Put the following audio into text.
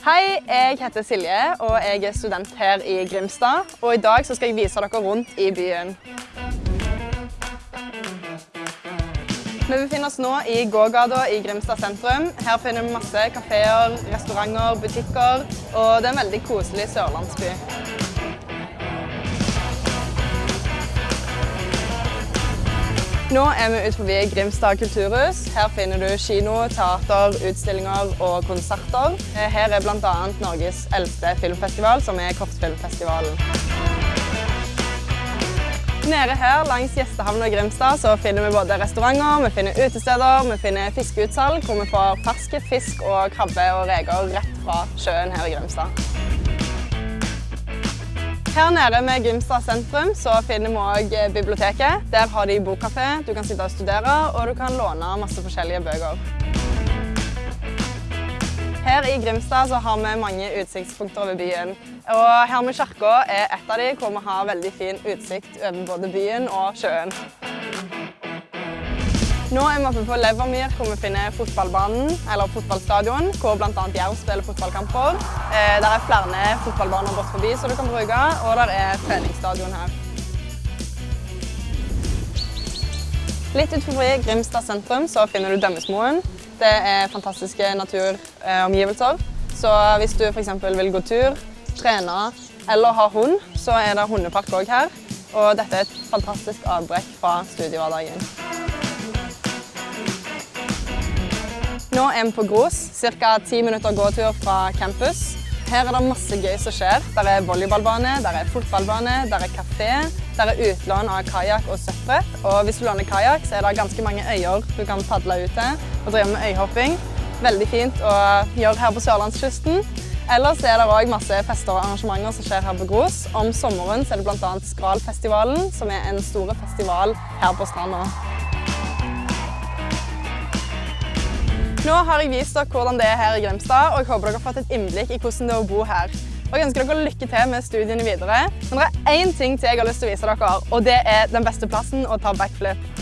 Hei, jeg heter Silje, og jeg er student her i Grimstad. Og i dag skal jeg vise dere rundt i byen. Vi befinner oss nå i gågata i Grimstad sentrum. Her finner vi masse kafeer, restauranter, butikker, og det er en veldig koselig sørlandsby. Nå er vi ut forbi Grimstad kulturhus. Her finner du kino, teater, utstillinger og konserter. Her er bl.a. Norges eldste filmfestival, som er Kortfilmfestivalen. Nede her langs gjestehavna i Grimstad så finner vi både restauranter, vi finner utesteder, vi finner fiskeutsalg, hvor vi får ferske fisk og krabbe og reker rett fra sjøen her i Grimstad. Her nede med Grimstad sentrum så finner vi også biblioteket. Der har de bokkafé, du kan sitte og studere, og du kan låne masse forskjellige bøker. Her i Grimstad så har vi mange utsiktspunkter over byen. Og her med kirka er et av de hvor vi har veldig fin utsikt over både byen og sjøen. Nå er vi oppe på Levermyr, hvor vi finner fotballbanen, eller fotballstadion, hvor bl.a. Jerv spiller fotballkamper. Eh, der er flere fotballbaner bort forbi som du kan bruke, og der er treningsstadion her. Litt utenfor Grimstad sentrum så finner du Dømmesmoen. Det er fantastiske naturomgivelser. Så hvis du f.eks. vil gå tur, trene eller ha hund, så er det hundepark òg her. Og dette er et fantastisk avbrekk fra studiehverdagen. Nå er vi på Gros, ca. 10 minutter gåtur fra campus. Her er det masse gøy som skjer. Der er volleyballbane, der er fotballbane, der er kafé, der er utlån av kajakk og søppelbrett. Og hvis du låner kajakk, så er det ganske mange øyer du kan padle ut til og drive med øyhopping. Veldig fint å gjøre her på sørlandskysten. Ellers er det òg masse fester og arrangementer som skjer her på Gros. Om sommeren er det bl.a. Skralfestivalen, som er en stor festival her på stranda. Nå har jeg vist dere hvordan det er her i Grimstad, og jeg håper dere har fått et innblikk i hvordan det er å bo her. Og jeg ønsker dere lykke til med studiene videre. Men det er én ting til jeg har lyst til å vise dere, og det er den beste plassen å ta backflip.